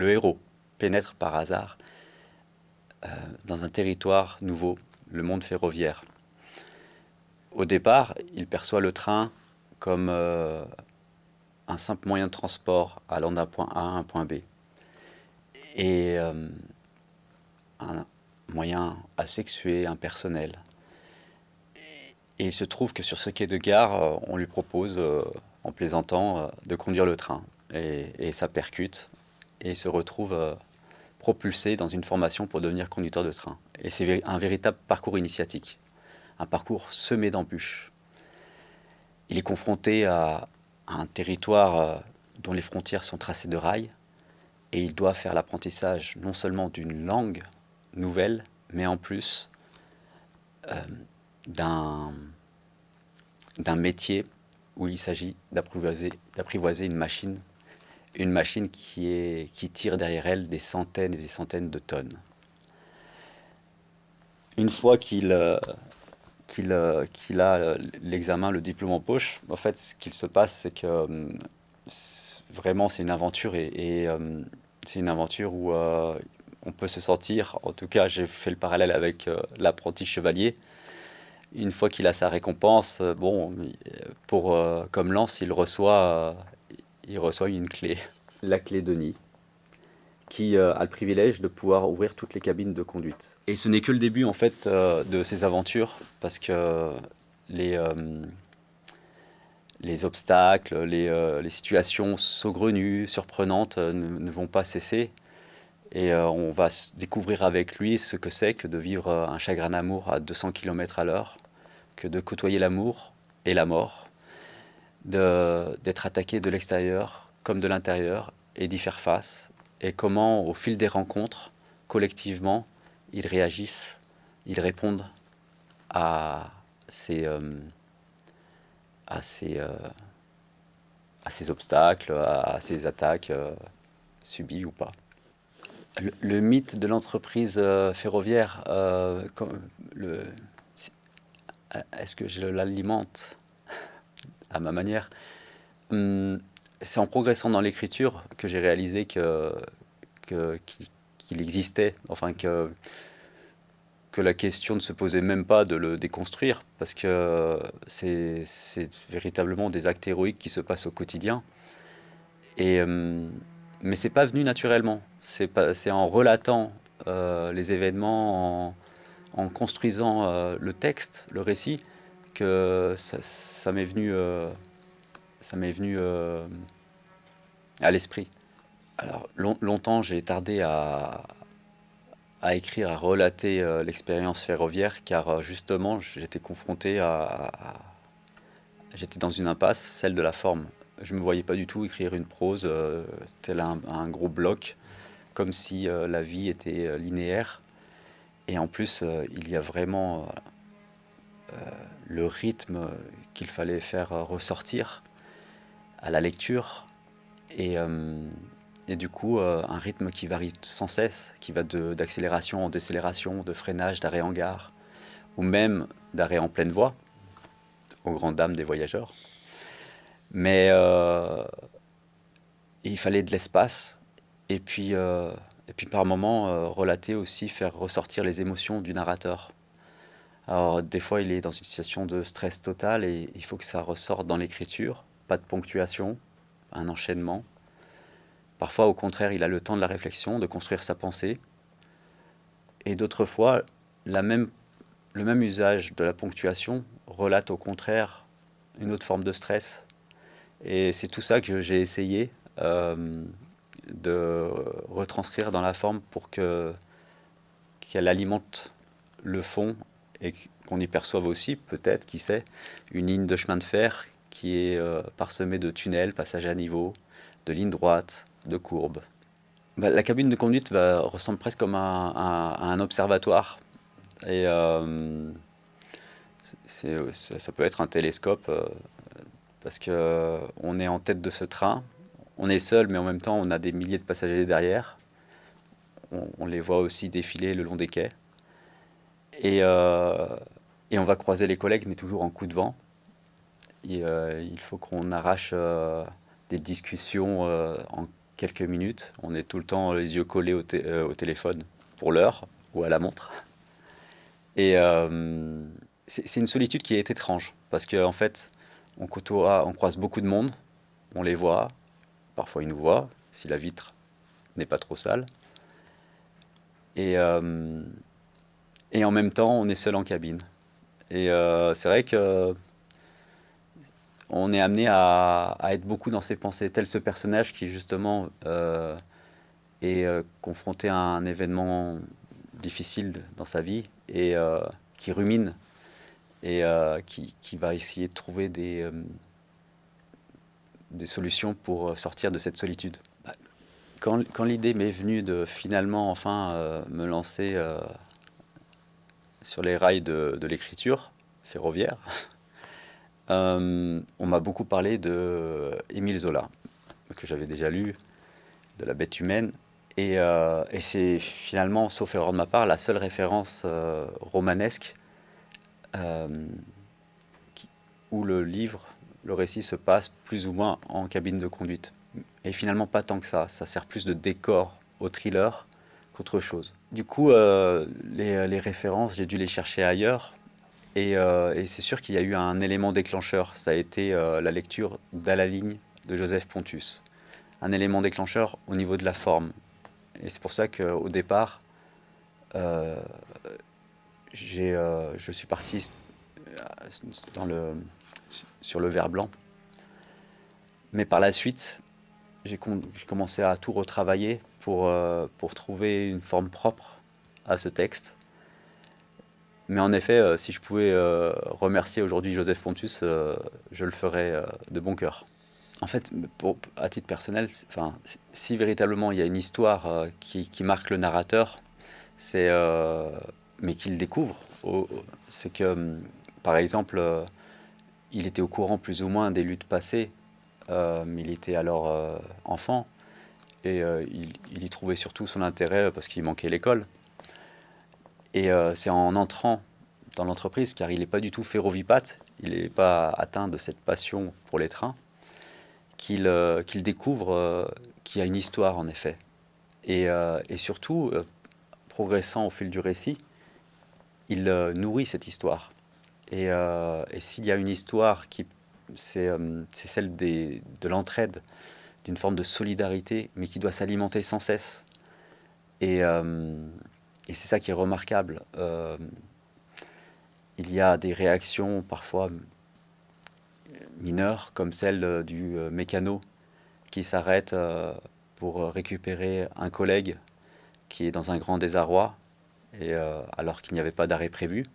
le héros pénètre par hasard euh, dans un territoire nouveau, le monde ferroviaire. Au départ, il perçoit le train comme euh, un simple moyen de transport allant d'un point A à un point B. Et euh, un moyen asexué, impersonnel. Et il se trouve que sur ce quai de gare, on lui propose, en plaisantant, de conduire le train. Et, et ça percute, et se retrouve propulsé dans une formation pour devenir conducteur de train. Et c'est un véritable parcours initiatique, un parcours semé d'embûches. Il est confronté à, un territoire euh, dont les frontières sont tracées de rails, et il doit faire l'apprentissage non seulement d'une langue nouvelle, mais en plus euh, d'un métier où il s'agit d'apprivoiser une machine une machine qui, est, qui tire derrière elle des centaines et des centaines de tonnes. Une fois qu'il euh, euh, a l'examen, le diplôme en poche, en fait, ce qu'il se passe, c'est que euh, vraiment, c'est une aventure et, c'est une aventure où on peut se sentir, en tout cas, j'ai fait le parallèle avec l'apprenti chevalier. Une fois qu'il a sa récompense, bon, pour, comme lance, il reçoit il reçoit une clé, la clé de nid, qui euh, a le privilège de pouvoir ouvrir toutes les cabines de conduite. Et ce n'est que le début en fait euh, de ces aventures, parce que les, euh, les obstacles, les, les, situations saugrenues, surprenantes ne, vont pas cesser. Et on va découvrir avec lui ce que c'est que de vivre un chagrin d'amour à 200 km à l'heure, que de côtoyer l'amour et la mort, d'être attaqué de l'extérieur comme de l'intérieur et d'y faire face, et comment au fil des rencontres, collectivement, ils réagissent, ils répondent à ces, euh, à ces, euh, à ces obstacles, à ces attaques euh, subies ou pas. Le, mythe de l'entreprise ferroviaire, est-ce que je l'alimente? À ma manière. Hum, c'est en progressant dans l'écriture que j'ai réalisé que qu'il existait, enfin que que la question ne se posait même pas de le déconstruire, parce que c'est véritablement des actes héroïques qui se passent au quotidien. Et, hum, mais c'est pas venu naturellement. C'est en relatant euh, les événements, en, construisant euh, le texte, le récit, que ça, m'est venu, euh, ça m'est venu euh, à l'esprit. Alors longtemps j'ai tardé à, à, écrire, à relater euh, l'expérience ferroviaire, car justement j'étais confronté à, j'étais dans une impasse, celle de la forme. Je me voyais pas du tout écrire une prose tel un, gros bloc, comme si la vie était linéaire. Et en plus, il y a vraiment le rythme qu'il fallait faire ressortir à la lecture et, euh, et du coup euh, un rythme qui varie sans cesse, qui va d'accélération en décélération, de freinage, d'arrêt en gare ou même d'arrêt en pleine voie aux grandes dames des voyageurs. Mais euh, il fallait de l'espace et puis, et puis par moments relater aussi, faire ressortir les émotions du narrateur. Alors des fois il est dans une situation de stress total et il faut que ça ressorte dans l'écriture, pas de ponctuation, un enchaînement. Parfois au contraire il a le temps de la réflexion, de construire sa pensée. Et d'autres fois le même usage de la ponctuation relate au contraire une autre forme de stress. Et c'est tout ça que j'ai essayé euh, de retranscrire dans la forme pour que qu'elle alimente le fond et qu'on y perçoive aussi, peut-être, qui sait, une ligne de chemin de fer qui est euh, parsemée de tunnels, passages à niveau, de lignes droites, de courbes. Bah, la cabine de conduite va, ressemble presque comme un, observatoire. Et euh, ça, peut être un télescope, euh, parce qu'on est en tête de ce train, on est seul, mais en même temps on a des milliers de passagers derrière. on les voit aussi défiler le long des quais. Euh, et, on va croiser les collègues, mais toujours en coup de vent. Et, euh, il faut qu'on arrache euh, des discussions en quelques minutes. On est tout le temps les yeux collés au, au téléphone pour l'heure ou à la montre. Et c'est une solitude qui est étrange parce qu'en en fait, on on croise beaucoup de monde, on les voit, parfois ils nous voient, si la vitre n'est pas trop sale. Et, et en même temps, on est seul en cabine. Et euh, c'est vrai que on est amené à, être beaucoup dans ses pensées, tel ce personnage qui justement euh, est confronté à un événement difficile dans sa vie et qui rumine et qui, va essayer de trouver des, solutions pour sortir de cette solitude. Quand, l'idée m'est venue de finalement enfin euh, me lancer euh, sur les rails de, l'écriture ferroviaire, euh, on m'a beaucoup parlé de Émile Zola, que j'avais déjà lu, de La bête humaine, et, et c'est finalement, sauf erreur de ma part, la seule référence romanesque où le livre, le récit se passe plus ou moins en cabine de conduite. Et finalement, pas tant que ça. Ça sert plus de décor au thriller qu'autre chose. Du coup, euh, les, références, j'ai dû les chercher ailleurs. Euh, et, c'est sûr qu'il y a eu un élément déclencheur. Ça a été euh, la lecture d'À la ligne de Joseph Pontus. Un élément déclencheur au niveau de la forme. Et c'est pour ça qu'au départ, je suis parti dans le, sur le verre blanc. Mais par la suite, j'ai commencé à tout retravailler pour, euh, pour trouver une forme propre à ce texte. Mais en effet, euh, si je pouvais euh, remercier aujourd'hui Joseph Pontus, je le ferais de bon cœur. En fait, pour, à titre personnel, enfin, si véritablement il y a une histoire qui, qui, marque le narrateur, c'est mais qu'il découvre, c'est que, par exemple, il était au courant plus ou moins des luttes passées euh, il était alors enfant et euh, il, y trouvait surtout son intérêt parce qu'il manquait l'école. Et c'est en entrant dans l'entreprise, car il n'est pas du tout ferrovipate, il n'est pas atteint de cette passion pour les trains, qu'il découvre qu'il y a une histoire en effet. Et, surtout, progressant au fil du récit, il nourrit cette histoire. Et, s'il y a une histoire qui euh, c'est celle de l'entraide, d'une forme de solidarité, mais qui doit s'alimenter sans cesse. Et, euh, c'est ça qui est remarquable. Euh, il y a des réactions parfois mineures, comme celle du mécano qui s'arrête pour récupérer un collègue qui est dans un grand désarroi, alors qu'il n'y avait pas d'arrêt prévu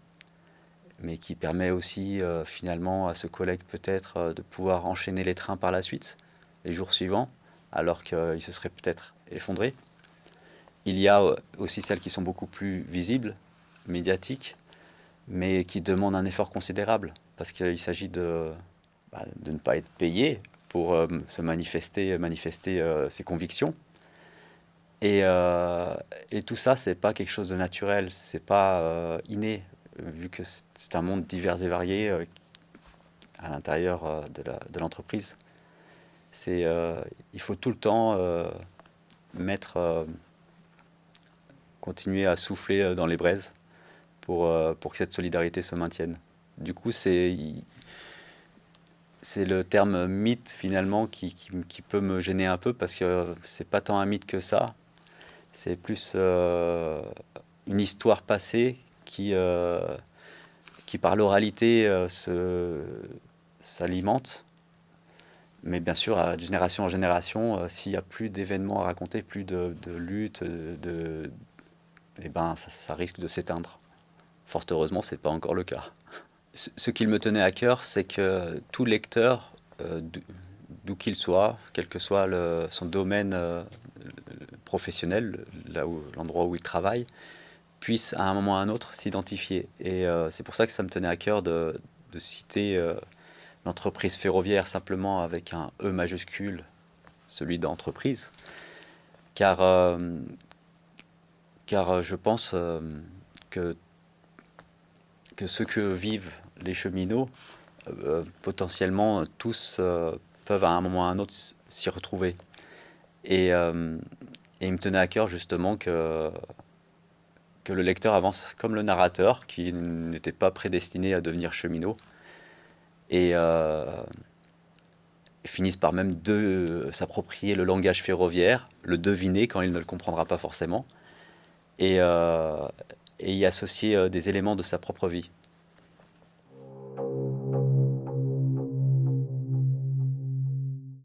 mais qui permet aussi euh, finalement à ce collègue peut-être euh, de pouvoir enchaîner les trains par la suite, les jours suivants, alors qu'il se serait peut-être effondré. Il y a euh, aussi celles qui sont beaucoup plus visibles, médiatiques, mais qui demandent un effort considérable, parce qu'il s'agit de, bah, de ne pas être payé pour se manifester, manifester ses convictions. Et, et, tout ça, c'est pas quelque chose de naturel, c'est pas inné vu que c'est un monde divers et varié euh, à l'intérieur euh, de l'entreprise. C'est, euh, il faut tout le temps mettre, continuer à souffler dans les braises pour, pour que cette solidarité se maintienne. Du coup, c'est c'est le terme mythe finalement qui, qui, peut me gêner un peu parce que c'est pas tant un mythe que ça. C'est plus une histoire passée qui, euh, qui par l'oralité euh, s'alimente. Mais bien sûr, à génération en génération, euh, s'il n'y a plus d'événements à raconter, plus de, de luttes, de, eh ben, ça, risque de s'éteindre. Fort heureusement, ce n'est pas encore le cas. Ce, qu'il me tenait à cœur, c'est que tout lecteur, d'où qu'il soit, quel que soit son domaine professionnel, là où l'endroit où il travaille, puissent à un moment ou à un autre s'identifier. Et euh, c'est pour ça que ça me tenait à cœur de, citer euh, l'entreprise ferroviaire simplement avec un E majuscule, celui d'entreprise, car, euh, car je pense que, que ce que vivent les cheminots, potentiellement tous peuvent à un moment ou à un autre s'y retrouver. Et, euh, et il me tenait à cœur justement que, que le lecteur avance comme le narrateur, qui n'était pas prédestiné à devenir cheminot, et euh, finisse par même de s'approprier le langage ferroviaire, le deviner quand il ne le comprendra pas forcément, et, euh, et y associer euh, des éléments de sa propre vie.